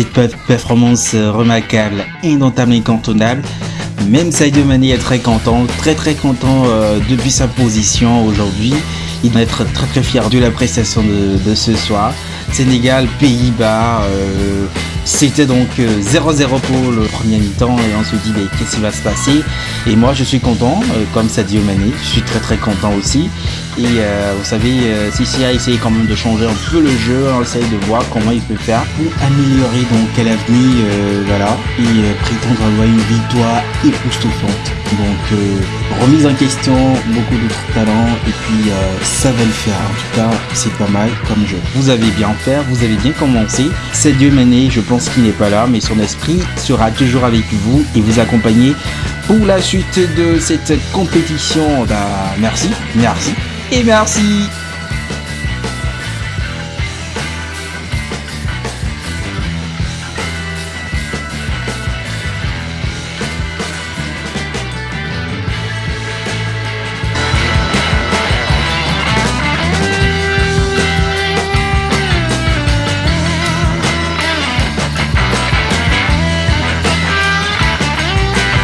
cette performance remarquable, indomptable, incontournable. Même Sadio est très content, très très content euh, depuis sa position aujourd'hui. Il doit être très très fier de la prestation de, ce soir. Sénégal, Pays-Bas, euh, c'était donc 0-0 euh, pour le premier mi-temps et on se dit mais qu'est-ce qui va se passer? Et moi je suis content, comme Sadio Mané, je suis très très content aussi. Et euh, vous savez, euh, Sissi a essayé quand même de changer un peu le jeu, on essaye de voir comment il peut faire pour améliorer donc à l'avenir, euh, voilà, et prétendre avoir une victoire époustouflante. Donc remise en question, beaucoup d'autres talents, et puis ça va le faire. En tout cas, c'est pas mal comme jeu. Vous avez bien fait, vous avez bien commencé. C'est Dieu Mané, je pense qu'il n'est pas là, mais son esprit sera toujours avec vous et vous accompagner pour la suite de cette compétition. Bah, merci, merci et merci